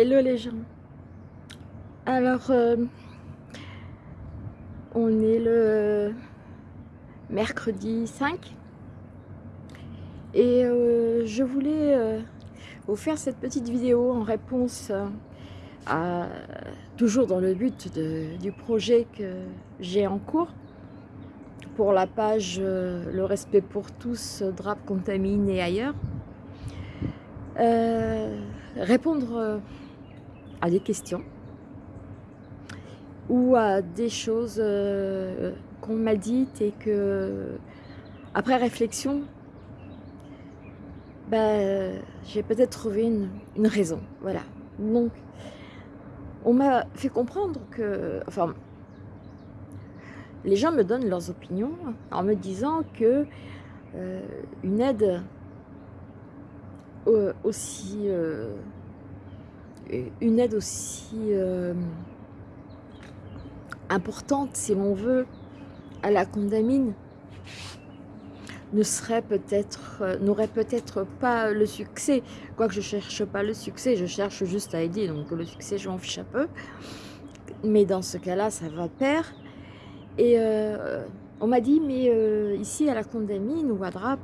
Hello les gens. Alors, euh, on est le mercredi 5 et euh, je voulais euh, vous faire cette petite vidéo en réponse à, toujours dans le but du projet que j'ai en cours pour la page Le respect pour tous, drape contamine et ailleurs. répondre à des questions ou à des choses euh, qu'on m'a dites et que, après réflexion, bah, j'ai peut-être trouvé une, raison. Voilà. Donc, on m'a fait comprendre que, enfin, les gens me donnent leurs opinions en me disant que euh, une aide euh, aussi une aide aussi euh, importante, si l'on veut, à la condamine, ne serait peut-être, euh, n'aurait peut-être pas le succès. Quoique je cherche pas le succès, je cherche juste à aider, donc le succès, je m'en fiche un peu. Mais dans ce cas-là, ça va perdre. Et euh, on m'a dit, mais ici à la condamine ou à Drap,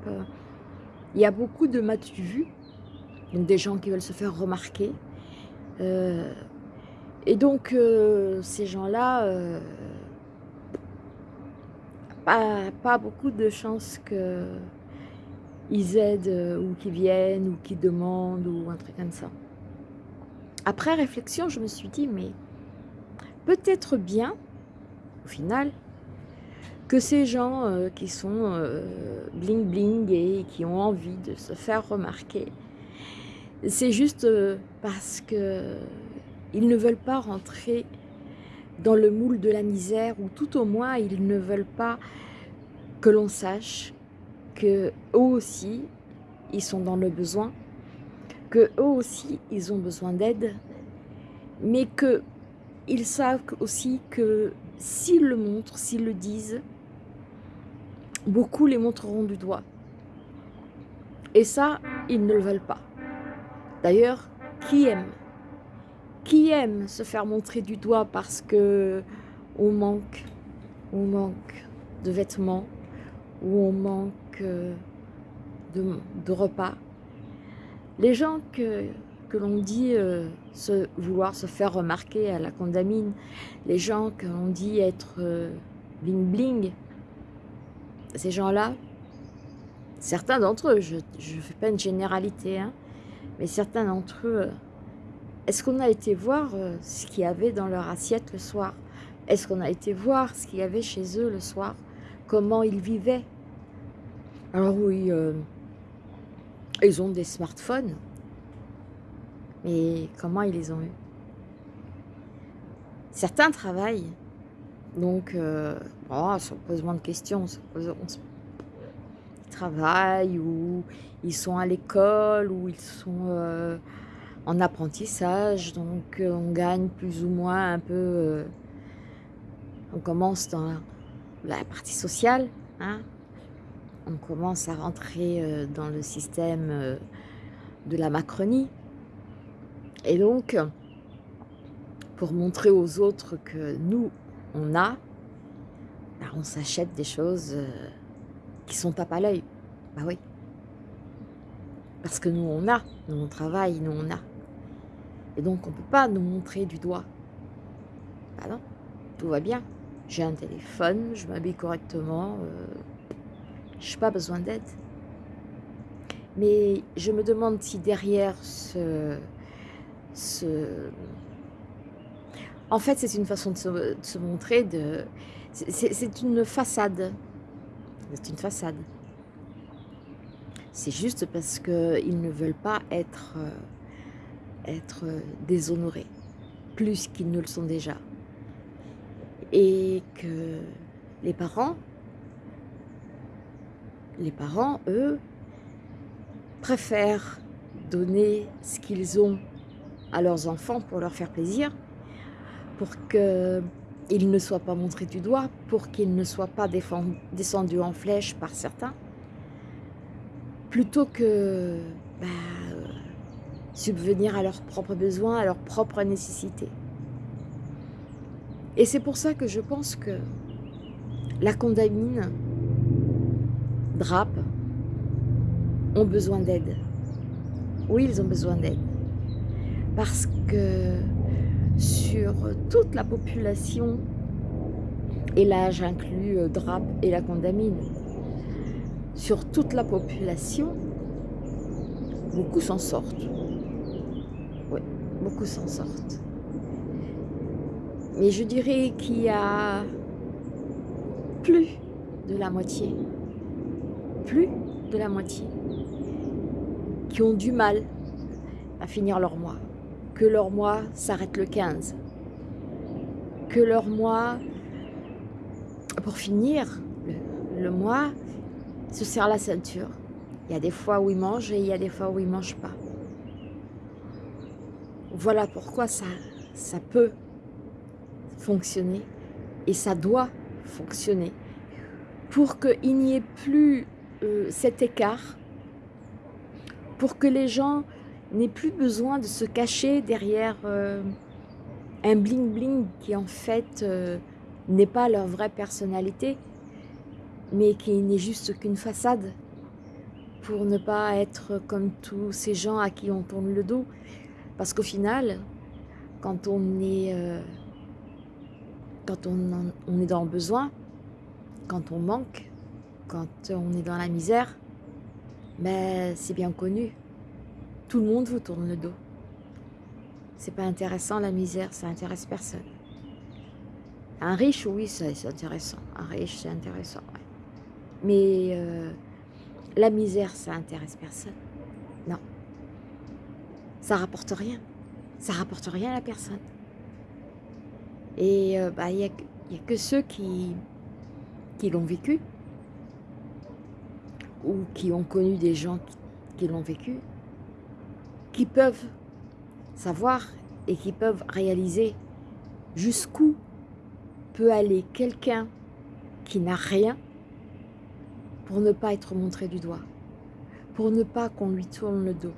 il y a beaucoup de matu vus, donc des gens qui veulent se faire remarquer, euh, et donc, euh, ces gens-là, euh, pas, beaucoup de chances qu'ils aident ou qu'ils viennent ou qu'ils demandent ou un truc comme ça. Après réflexion, je me suis dit, mais peut-être bien, au final, que ces gens qui sont bling bling et qui ont envie de se faire remarquer, c'est juste euh, parce qu'ils ne veulent pas rentrer dans le moule de la misère ou tout au moins ils ne veulent pas que l'on sache que eux aussi ils sont dans le besoin, que eux aussi ils ont besoin d'aide, mais que ils savent aussi que s'ils le montrent, s'ils le disent, beaucoup les montreront du doigt. Et ça, ils ne le veulent pas. D'ailleurs, qui aime? Qui aime se faire montrer du doigt parce que on manque, on manque de vêtements ou on manque euh, de, repas? Les gens que, l'on dit euh, se, vouloir se faire remarquer à la condamine, les gens que l'on dit être euh, bling bling, ces gens-là, certains d'entre eux, je ne fais pas une généralité, hein, mais certains d'entre eux, euh, est-ce qu'on a été voir euh, ce qu'il y avait dans leur assiette le soir? Est-ce qu'on a été voir ce qu'il y avait chez eux le soir? Comment ils vivaient? Alors oui, euh, ils ont des smartphones, mais comment ils les ont eu Certains travaillent, donc oh, ça pose moins de questions, travaillent ou ils sont à l'école ou ils sont euh, en apprentissage. Donc euh, on gagne plus ou moins un peu... Euh, on commence dans la partie sociale. Hein. on commence à rentrer dans le système de la Macronie. Et donc, pour montrer aux autres que nous, on a, bah, on s'achète des choses qui sont tape à l'œil. Bah oui. Parce que nous, on a. Nous, on travaille, nous, on a. Et donc, on ne peut pas nous montrer du doigt. Bah non, tout va bien. J'ai un téléphone, je m'habille correctement. Euh, je n'ai pas besoin d'aide. Mais je me demande si derrière ce... ce... En fait, c'est une façon de se, de se montrer, de... c'est une façade. C'est une façade. C'est juste parce qu'ils ne veulent pas être, euh, être déshonorés, plus qu'ils ne le sont déjà. Et que les parents, les parents, eux, préfèrent donner ce qu'ils ont à leurs enfants pour leur faire plaisir, pour qu'ils ne soient pas montrés du doigt, pour qu'ils ne soient pas descendus en flèche par certains, plutôt que bah, subvenir à leurs propres besoins, à leurs propres nécessités. Et c'est pour ça que je pense que la condamine, drape, ont besoin d'aide. Oui, ils ont besoin d'aide. Parce que sur toute la population, et là j'inclus euh, DRAP et la condamine, sur toute la population, beaucoup s'en sortent. Oui, beaucoup s'en sortent. Mais je dirais qu'il y a plus de la moitié, plus de la moitié, qui ont du mal à finir leur mois, que leur mois s'arrête le 15, que leur mois, pour finir le, mois, se serre la ceinture. Il y a des fois où ils mangent et il y a des fois où ils ne mangent pas. Voilà pourquoi ça, ça peut fonctionner et ça doit fonctionner pour qu'il n'y ait plus euh, cet écart, pour que les gens n'aient plus besoin de se cacher derrière euh, un bling-bling qui en fait euh, n'est pas leur vraie personnalité, mais qui n'est juste qu'une façade, pour ne pas être comme tous ces gens à qui on tourne le dos. Parce qu'au final, quand on est quand on, est dans le besoin, quand on manque, quand on est dans la misère, ben, c'est bien connu. Tout le monde vous tourne le dos. C'est pas intéressant la misère, ça intéresse personne. Un riche, oui, c'est intéressant. Un riche, c'est intéressant. Mais euh, la misère, ça intéresse personne. Non. Ça rapporte rien. Ça rapporte rien à la personne. Et euh, bah, il n'y a, que ceux qui l'ont vécu ou qui ont connu des gens qui, l'ont vécu, qui peuvent savoir et qui peuvent réaliser jusqu'où peut aller quelqu'un qui n'a rien pour ne pas être montré du doigt, pour ne pas qu'on lui tourne le dos.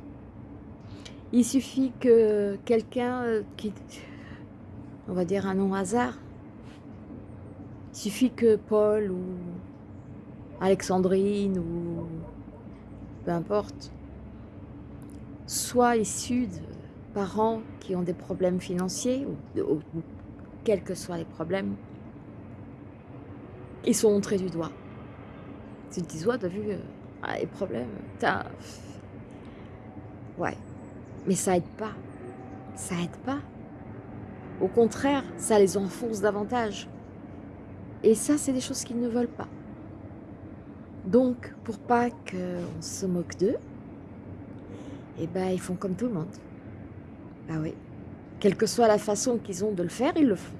Il suffit que quelqu'un euh, qui on va dire un nom hasard. Il suffit que Paul ou Alexandrine ou peu importe, soit issus de parents qui ont des problèmes financiers, ou, quels que soient les problèmes, ils sont montrés du doigt. Tu te dis, ouais, t'as vu euh, ah, les problèmes, t'as... Ouais, mais ça aide pas. Ça aide pas. Au contraire, ça les enfonce davantage. Et ça, c'est des choses qu'ils ne veulent pas. Donc, pour pas qu'on se moque d'eux, eh ben, ils font comme tout le monde. Ah oui. Quelle que soit la façon qu'ils ont de le faire, ils le font.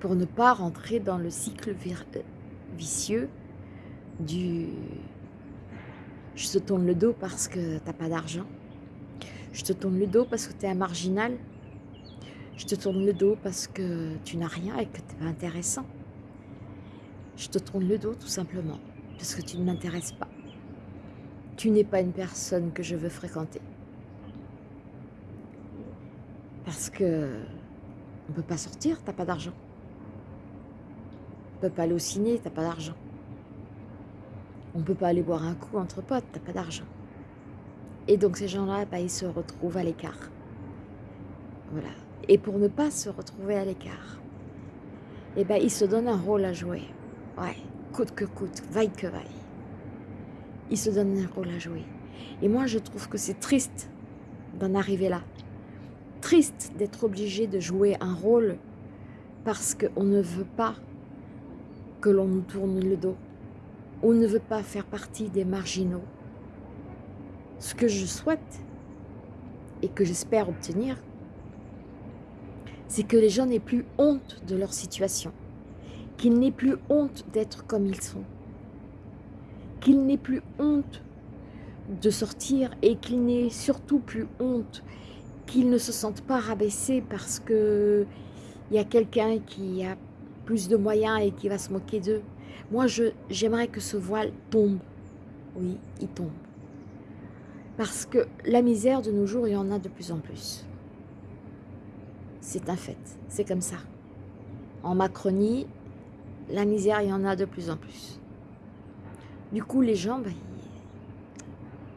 Pour ne pas rentrer dans le cycle euh, vicieux du « je te tourne le dos parce que t'as pas d'argent », je te tourne le dos parce que tu es un marginal, je te tourne le dos parce que tu n'as rien et que tu n'es pas intéressant. Je te tourne le dos tout simplement parce que tu ne m'intéresses pas. Tu n'es pas une personne que je veux fréquenter. Parce que on peut pas sortir, tu n'as pas d'argent. On peut pas aller au ciné, tu n'as pas d'argent. On peut pas aller boire un coup entre potes, tu n'as pas d'argent. Et donc ces gens-là, bah, ils se retrouvent à l'écart. Voilà et pour ne pas se retrouver à l'écart, eh ben, il se donne un rôle à jouer. Ouais, coûte que coûte, vaille que vaille. Il se donne un rôle à jouer. Et moi, je trouve que c'est triste d'en arriver là. Triste d'être obligé de jouer un rôle parce qu'on ne veut pas que l'on nous tourne le dos. On ne veut pas faire partie des marginaux. Ce que je souhaite et que j'espère obtenir, c'est que les gens n'aient plus honte de leur situation, qu'ils n'aient plus honte d'être comme ils sont, qu'ils n'aient plus honte de sortir et qu'ils n'aient surtout plus honte, qu'ils ne se sentent pas rabaissés parce que il y a quelqu'un qui a plus de moyens et qui va se moquer d'eux. Moi, j'aimerais que ce voile tombe. Oui, il tombe. Parce que la misère de nos jours, il y en a de plus en plus. C'est un fait, c'est comme ça. En Macronie, la misère, il y en a de plus en plus. Du coup, les gens,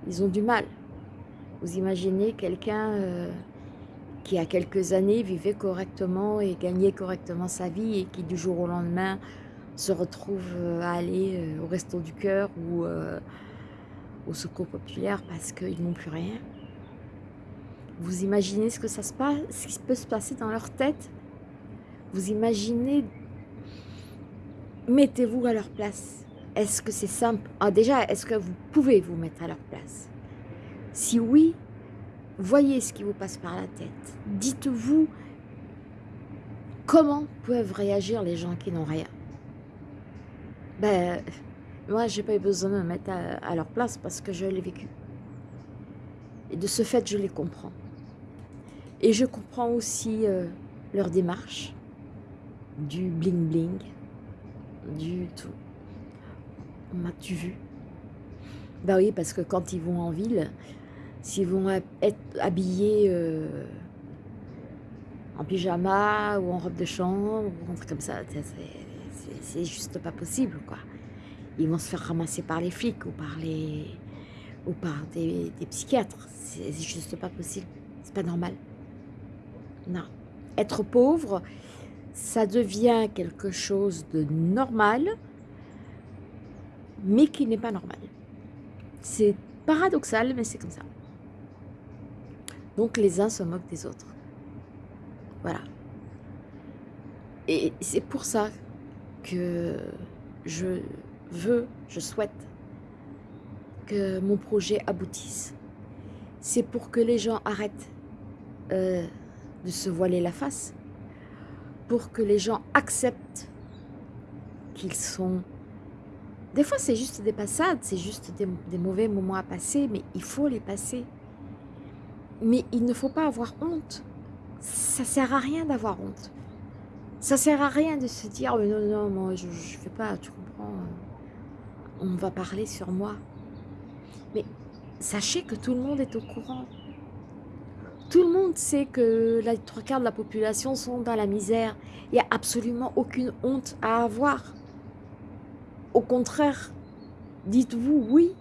ils ont du mal. Vous imaginez quelqu'un euh, qui, a quelques années, vivait correctement et gagnait correctement sa vie et qui, du jour au lendemain, se retrouve euh, à aller euh, au resto du cœur ou au secours populaire parce qu'ils n'ont plus rien. Vous imaginez ce que ça se passe, ce qui peut se passer dans leur tête? Vous imaginez? Mettez-vous à leur place. Est-ce que c'est simple? Ah, Déjà, est-ce que vous pouvez vous mettre à leur place? Si oui, voyez ce qui vous passe par la tête. Dites-vous comment peuvent réagir les gens qui n'ont rien. Ben, moi, j'ai pas eu besoin de me mettre à, leur place parce que je l'ai vécu. Et de ce fait, je les comprends. Et je comprends aussi euh, leur démarche, du bling-bling, du tout. M'as-tu vu? Bah oui, parce que quand ils vont en ville, s'ils vont être habillés euh, en pyjama ou en robe de chambre ou un truc comme ça, c'est juste pas possible, quoi. Ils vont se faire ramasser par les flics ou par les ou par des, des psychiatres. C'est juste pas possible. C'est pas normal. Non. Être pauvre, ça devient quelque chose de normal, mais qui n'est pas normal. C'est paradoxal, mais c'est comme ça. Donc les uns se moquent des autres. Voilà. Et c'est pour ça que je veux, je souhaite que mon projet aboutisse. C'est pour que les gens arrêtent euh, de se voiler la face, pour que les gens acceptent qu'ils sont... Des fois, c'est juste des passades, c'est juste des, mauvais moments à passer, mais il faut les passer. Mais il ne faut pas avoir honte. Ça sert à rien d'avoir honte. Ça sert à rien de se dire non, non, moi, je ne fais pas, tu comprends. On va parler sur moi. Mais sachez que tout le monde est au courant. Tout le monde sait que les trois quarts de la population sont dans la misère. Il n'y a absolument aucune honte à avoir. Au contraire, dites-vous oui,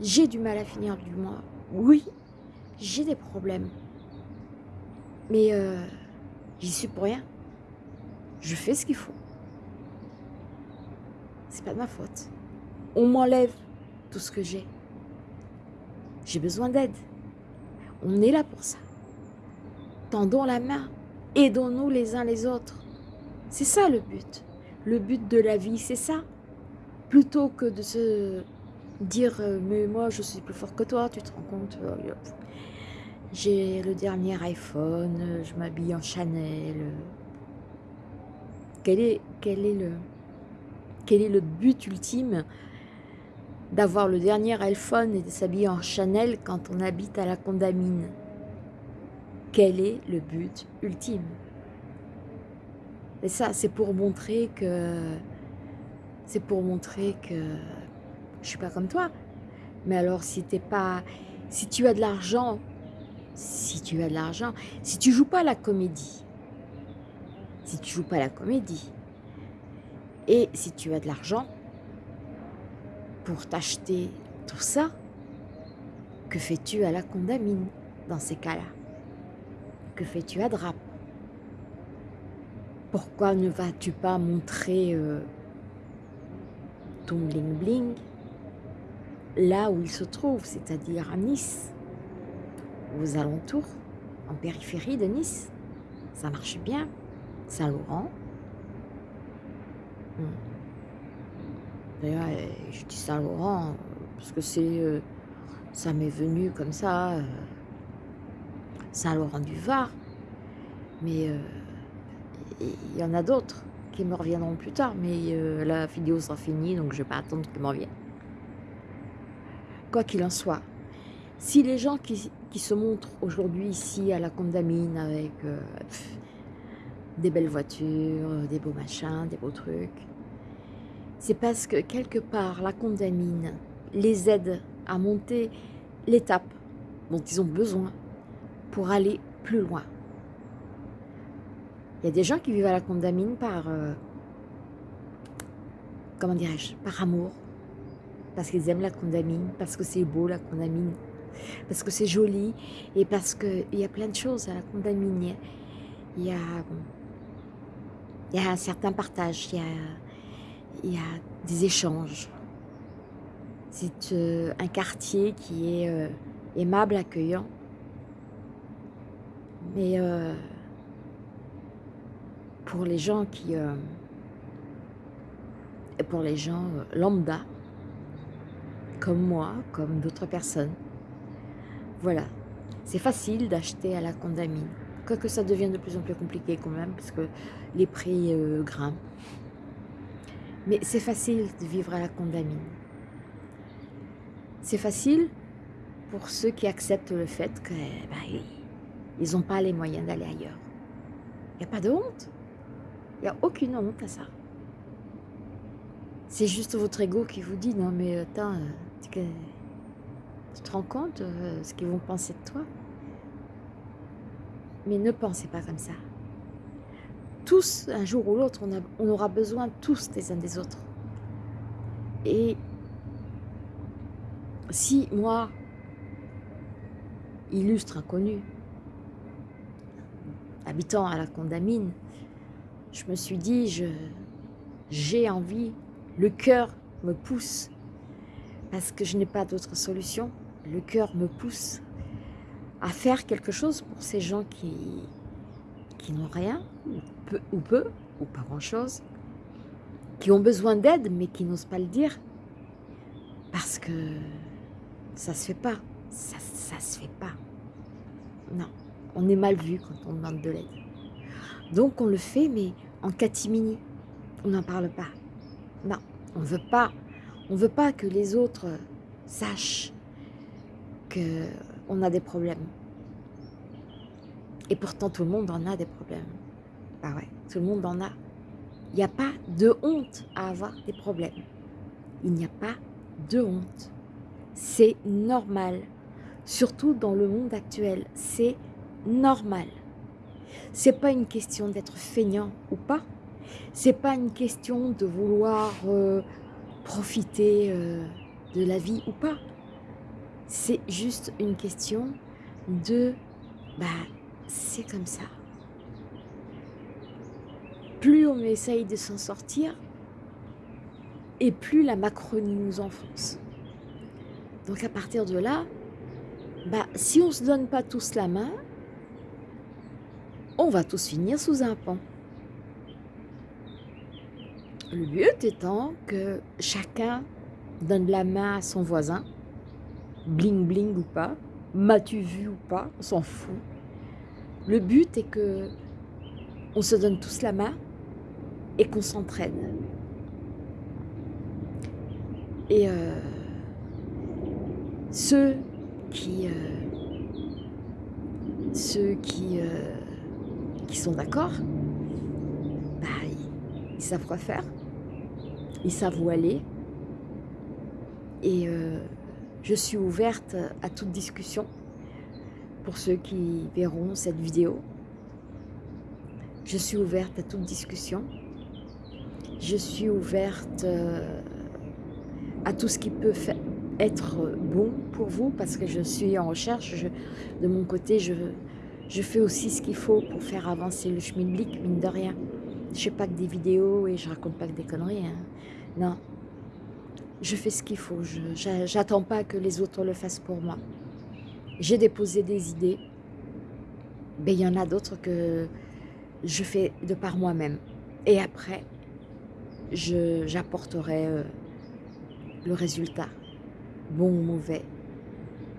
j'ai du mal à finir du mois. Oui, j'ai des problèmes. Mais euh, j'y suis pour rien. Je fais ce qu'il faut. C'est pas de ma faute. On m'enlève tout ce que j'ai. J'ai besoin d'aide. On est là pour ça. Tendons la main. Aidons-nous les uns les autres. C'est ça le but. Le but de la vie, c'est ça. Plutôt que de se dire euh, mais moi je suis plus fort que toi, tu te rends compte euh, J'ai le dernier iPhone, je m'habille en Chanel. Quel est, quel est le quel est le but ultime d'avoir le dernier iPhone et de s'habiller en Chanel quand on habite à la Condamine? Quel est le but ultime? Et ça, c'est pour montrer que... C'est pour montrer que je suis pas comme toi. Mais alors, si t'es pas... Si tu as de l'argent, si tu as de l'argent, si tu joues pas la comédie, si tu joues pas la comédie, et si tu as de l'argent, pour t'acheter tout ça, que fais-tu à la condamine dans ces cas-là? Que fais-tu à Drap Pourquoi ne vas-tu pas montrer euh, ton bling-bling là où il se trouve, c'est-à-dire à Nice, aux alentours, en périphérie de Nice? Ça marche bien. Saint-Laurent. Hmm. D'ailleurs, euh, je dis Saint-Laurent, parce que c'est, euh, ça m'est venu comme ça, euh, Saint-Laurent-du-Var. Mais il y en a d'autres qui me reviendront plus tard, mais la vidéo sera finie, donc je vais pas attendre qu'ils me reviennent. Quoi qu'il en soit, si les gens qui, se montrent aujourd'hui ici à la Condamine avec des belles voitures, des beaux machins, des beaux trucs, c'est parce que quelque part la condamine les aide à monter l'étape dont ils ont besoin pour aller plus loin. Il y a des gens qui vivent à la condamine par, euh, comment dirais-je, par amour, parce qu'ils aiment la condamine, parce que c'est beau la condamine, parce que c'est joli et parce qu'il y a plein de choses à la condamine. Il y a, il y a un certain partage, il y a, il y a des échanges. C'est euh, un quartier qui est euh, aimable, accueillant. Mais pour les gens qui... pour les gens lambda, comme moi, comme d'autres personnes, voilà. C'est facile d'acheter à la condamine. Quoique ça devient de plus en plus compliqué quand même, parce que les prix grimpent. Mais c'est facile de vivre à la condamine. C'est facile pour ceux qui acceptent le fait qu'ils bah, n'ont pas les moyens d'aller ailleurs. Il n'y a pas de honte. Il n'y a aucune honte à ça. C'est juste votre ego qui vous dit, non mais attends, tu te rends compte euh, ce qu'ils vont penser de toi? Mais ne pensez pas comme ça tous, un jour ou l'autre, on, aura besoin tous des uns des autres. Et si moi, illustre inconnu, habitant à la Condamine, je me suis dit, j'ai envie, le cœur me pousse, parce que je n'ai pas d'autre solution, le cœur me pousse à faire quelque chose pour ces gens qui, qui n'ont rien, ou peu, ou pas grand-chose, qui ont besoin d'aide, mais qui n'osent pas le dire, parce que ça se fait pas, ça, ça se fait pas. Non, on est mal vu quand on demande de l'aide. Donc on le fait, mais en catimini, on n'en parle pas. Non, on veut pas, on veut pas que les autres sachent que on a des problèmes. Et pourtant, tout le monde en a des problèmes. Ah ouais, tout le monde en a. Il n'y a pas de honte à avoir des problèmes. Il n'y a pas de honte. C'est normal. Surtout dans le monde actuel, c'est normal. C'est pas une question d'être feignant ou pas. C'est pas une question de vouloir euh, profiter euh, de la vie ou pas. C'est juste une question de bah c'est comme ça. Plus on essaye de s'en sortir, et plus la Macronie nous enfonce. Donc à partir de là, bah, si on ne se donne pas tous la main, on va tous finir sous un pont. Le but étant que chacun donne la main à son voisin, bling bling ou pas, m'as-tu vu ou pas, on s'en fout. Le but est que on se donne tous la main et qu'on s'entraîne. Et euh, ceux qui, euh, ceux qui, euh, sont d'accord, bah, ils, savent quoi faire, ils savent où aller. Et je suis ouverte à toute discussion pour ceux qui verront cette vidéo. Je suis ouverte à toute discussion. Je suis ouverte euh, à tout ce qui peut être bon pour vous parce que je suis en recherche. de mon côté, je, je fais aussi ce qu'il faut pour faire avancer le schmilblick, mine de rien. Je fais pas que des vidéos et je raconte pas que des conneries. Hein. Non, je fais ce qu'il faut. Je n'attends pas que les autres le fassent pour moi j'ai déposé des idées, mais il y en a d'autres que je fais de par moi-même. Et après, j'apporterai euh, le résultat, bon ou mauvais.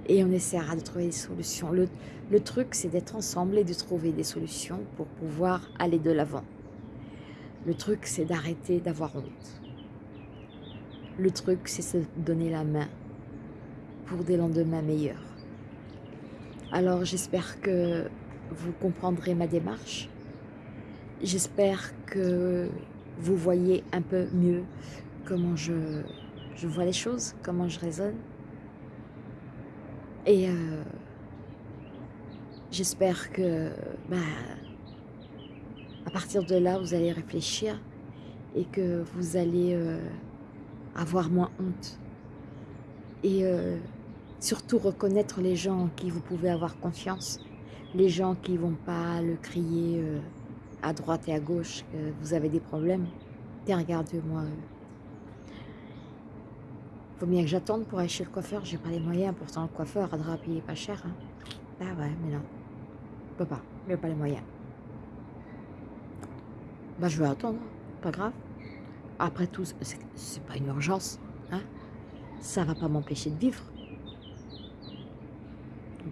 Et on essaiera de trouver des solutions. Le, truc, c'est d'être ensemble et de trouver des solutions pour pouvoir aller de l'avant. Le truc, c'est d'arrêter d'avoir honte. Le truc, c'est se donner la main pour des lendemains meilleurs. Alors j'espère que vous comprendrez ma démarche. J'espère que vous voyez un peu mieux comment je, vois les choses, comment je raisonne. Et euh, j'espère que bah, à partir de là, vous allez réfléchir et que vous allez euh, avoir moins honte. Et euh, surtout reconnaître les gens en qui vous pouvez avoir confiance. Les gens qui ne vont pas le crier à droite et à gauche que vous avez des problèmes. Tiens, regarde-moi. Faut bien que j'attende pour aller chez le coiffeur. J'ai pas les moyens. Pourtant, le coiffeur, à drap, il est pas cher. Hein. Ah ouais, mais non. Je peux pas. Il pas les moyens. Bah, je vais attendre. Pas grave. Après tout, c'est pas une urgence. Hein. Ça va pas m'empêcher de vivre.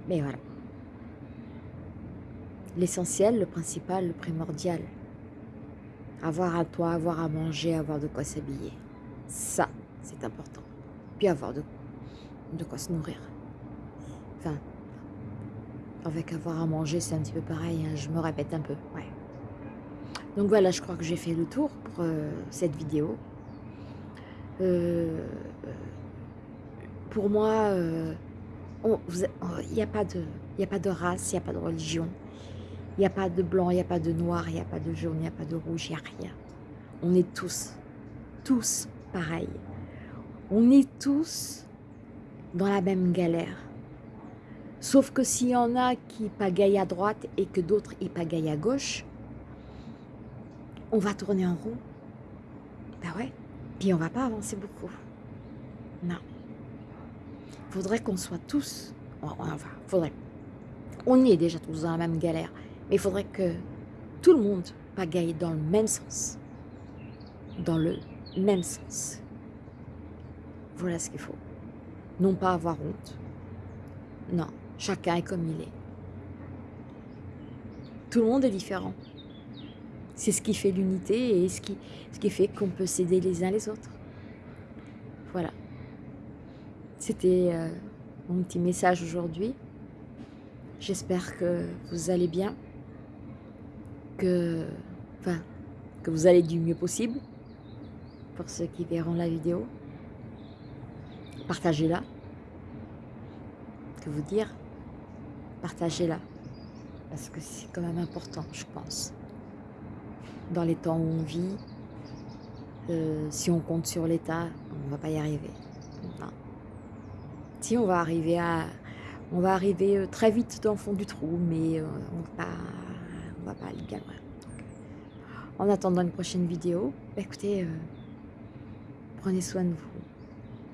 Mais voilà. L'essentiel, le principal, le primordial. Avoir à toi, avoir à manger, avoir de quoi s'habiller. Ça, c'est important. Puis avoir de, de quoi se nourrir. Enfin, avec avoir à manger, c'est un petit peu pareil. Hein, je me répète un peu. Ouais. Donc voilà, je crois que j'ai fait le tour pour euh, cette vidéo. Euh, pour moi, euh, il n'y a, a pas de race, il n'y a pas de religion, il n'y a pas de blanc, il n'y a pas de noir, il n'y a pas de jaune, il n'y a pas de rouge, il n'y a rien. On est tous, tous pareils. On est tous dans la même galère. Sauf que s'il y en a qui pagaillent à droite et que d'autres y pagaillent à gauche, on va tourner en rond. Ben ouais. Puis on va pas avancer beaucoup. Non. Faudrait qu'on soit tous... Enfin, faudrait. On est déjà tous dans la même galère. Mais il faudrait que tout le monde pagaille dans le même sens. Dans le même sens. Voilà ce qu'il faut. Non pas avoir honte. Non, chacun est comme il est. Tout le monde est différent. C'est ce qui fait l'unité et ce qui, fait qu'on peut s'aider les uns les autres. Voilà. C'était euh, mon petit message aujourd'hui. J'espère que vous allez bien que, que vous allez du mieux possible pour ceux qui verront la vidéo. Partagez-la. Que vous dire? Partagez-la. Parce que c'est quand même important, je pense. Dans les temps où on vit, euh, si on compte sur l'État, on ne va pas y arriver. Si on va arriver à... On va arriver euh, très vite dans le fond du trou, mais euh, on on va pas aller bien. En attendant une prochaine vidéo, bah, écoutez, prenez soin de vous,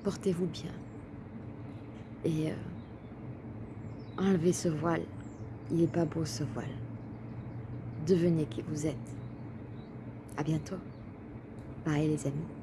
portez-vous bien et euh, enlevez ce voile. Il n'est pas beau ce voile. Devenez qui vous êtes. À bientôt. Bye les amis.